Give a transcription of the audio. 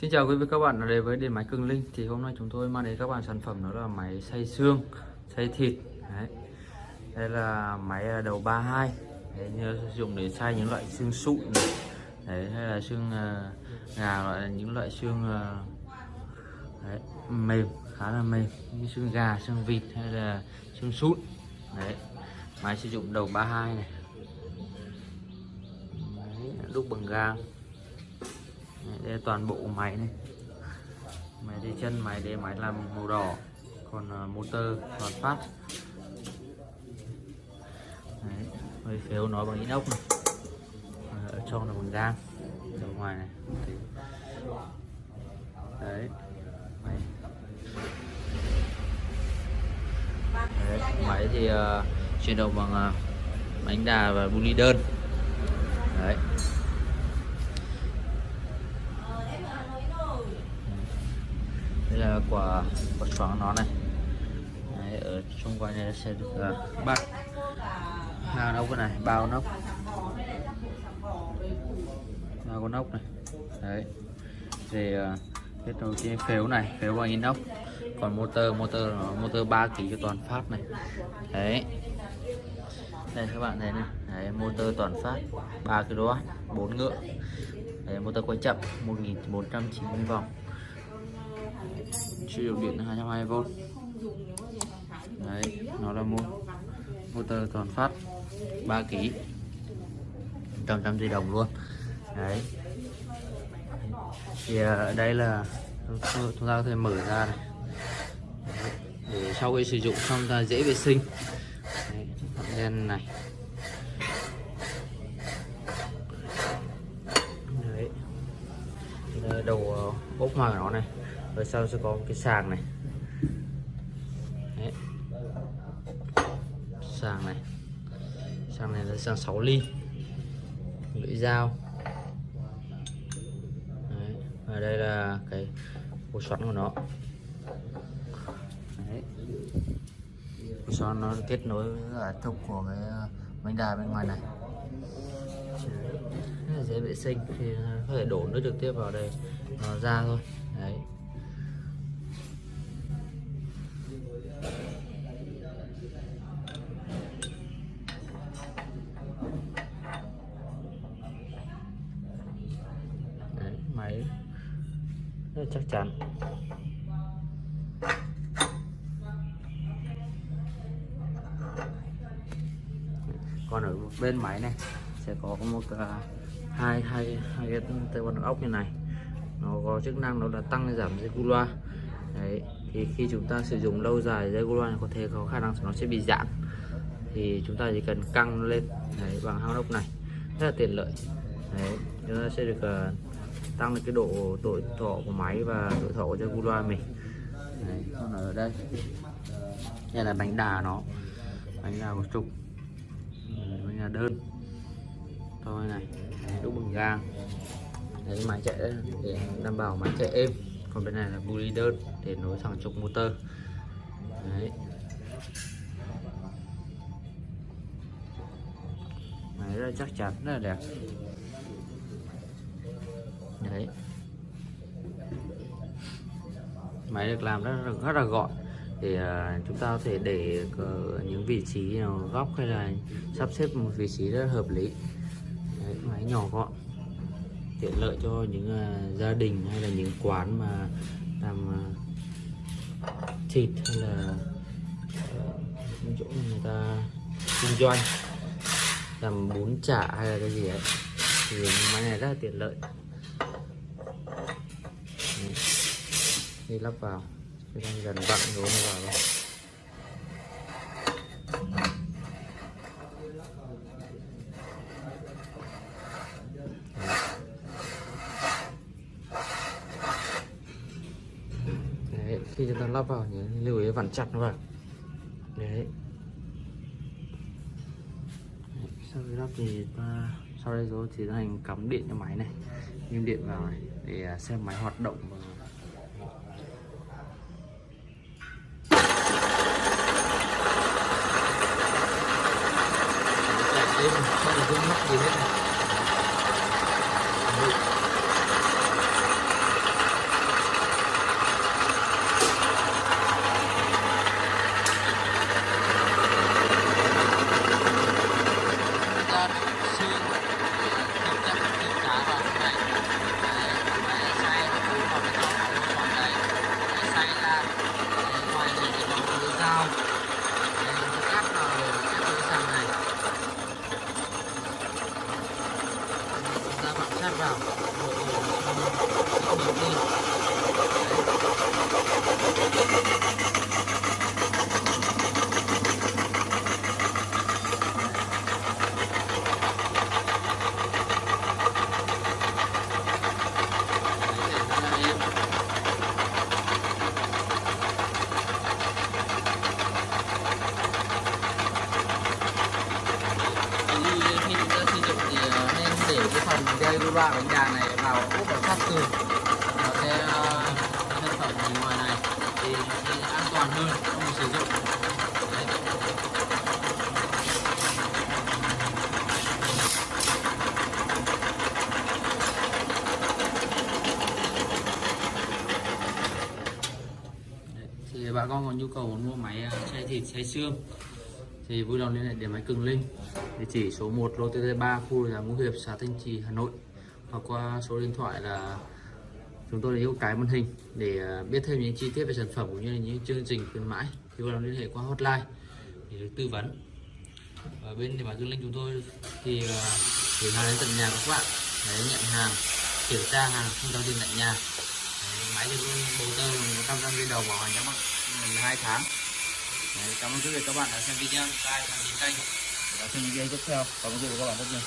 Xin chào quý vị các bạn đã đến với điện máy Cường Linh. Thì hôm nay chúng tôi mang đến các bạn sản phẩm đó là máy xay xương xay thịt. Đấy. đây là máy à, đầu 32 Đấy, như sử dụng để xay những loại xương sụn này. Đấy, hay là xương uh, gà loại những loại xương uh, đấy, mềm khá là mềm. Như xương gà xương vịt hay là xương sụn. Đấy máy sử dụng đầu 32 này. Đấy, đúc bằng gang đây là toàn bộ máy này. Máy để chân máy để máy làm màu đỏ. Còn uh, motor toàn phát. Đấy hơi phếu nó bằng inox này. Ở trong là bằng gang. Ở ngoài này. Đấy. Máy đấy, máy thì uh, chuyển động bằng à, uh, bánh đà và buli đơn. Đấy đây là quả quả xoắn nó này. Đấy, ở xung quanh này sẽ được uh, bắt hàng nóc này bao nóc. Bao con nóc này. Đấy. Thì uh, kết nối cái phếu này phếu bằng inox. Còn motor motor motor 3 kg cho toàn phát này. Đấy. Đây các bạn thấy này. Đấy, motor toàn phát 3 kW 4 ngựa. Đấy, motor quay chậm 1490 vòng sử dụng điện 220V đấy nó là một motor toàn phát 3 kg trăm trăm di đồng luôn. Đấy. Thì ở đây là chúng ta có thể mở ra này. Để sau khi sử dụng xong ta dễ vệ sinh. Đấy, đen này đấy đây đầu ờ, ốp hoa của nó này, rồi sau sẽ có một cái sàng này Đấy. sàng này sàng này là sàng 6 ly lưỡi dao Đấy. và đây là cái củ xoắn của nó Đấy. củ xoắn nó kết nối với cả trục của cái ờ, bánh đà bên ngoài này vệ sinh thì à, có thể đổ nước trực tiếp vào đây nó ra thôi. Đấy. Đấy, máy. Rất chắc chắn. Còn ở bên máy này sẽ có một à, hai hai hai cái tay vân ốc như này. Nó có chức năng nó là tăng giảm dây cu loa. Đấy thì khi chúng ta sử dụng lâu dài dây cu loa có thể có khả năng nó sẽ bị giãn. Thì chúng ta chỉ cần căng lên đấy, bằng hang ốc này. Rất là tiện lợi. Đấy chúng ta sẽ được uh, tăng được cái độ tuổi thọ của máy và tuổi thọ của dây cu loa mình. Đấy, còn ở đây. Đây là bánh đà nó. Bánh đà của trục bánh đà đơn thôi này đúc bằng gang. Đấy máy chạy để đảm bảo máy chạy êm. Còn bên này là buli đơn để nối thẳng trục motor. Đấy. Máy rất là chắc chắn rất là đẹp. Đấy. Máy được làm rất là, rất là gọn. Để à, chúng ta có thể để ờ, những vị trí nào góc hay là sắp xếp một vị trí rất hợp lý máy nhỏ gọn tiện lợi cho những uh, gia đình hay là những quán mà làm uh, thịt hay là uh, những chỗ người ta kinh doanh làm bún chả hay là cái gì ấy. Thì máy này rất là tiện lợi. Đi lắp vào cái đang dần vặn rồi vào đây. Đấy, khi chúng ta lắp vào nhớ lưu ý vặn chặt nó vào. Đấy. Sau khi lắp thì ta sau đây rồi thì hành cắm điện cho máy này. Nhưng điện vào này để xem máy hoạt động và đêm không được vướng mắc gì hết này round. Loại bánh gà này vào úp vào sát tường nó sẽ ờ, sản phẩm bên ngoài này thì sẽ an toàn hơn trong sử dụng Đấy. Đấy, thì bà con có nhu cầu muốn mua máy ờ, xay thịt xay xương thì vui lòng liên hệ điện máy Cường Linh. Địa chỉ số 1 lô TT3 khu nhà Ngũ Hiệp, xã Thanh Trì, Hà Nội. Hoặc qua số điện thoại là chúng tôi để yêu cái màn hình để à, biết thêm những chi tiết về sản phẩm cũng như là những chương trình khuyến mãi. Thì vui lòng liên hệ qua hotline để được tư vấn. Ở bên điện máy Cường Linh chúng tôi thì chuyển gửi hàng đến tận nhà các bạn. Để nhận hàng, kiểm tra hàng, không giao tiền tại nhà. Máy thì luôn bầu tơ một trăm trăm đầu bảo hành trong bạn hai tháng. Đấy, cảm ơn quý vị các bạn đã xem video. Like đăng ký kênh để xem những video tiếp theo. Cảm ơn quý vị các bạn rất nhiều.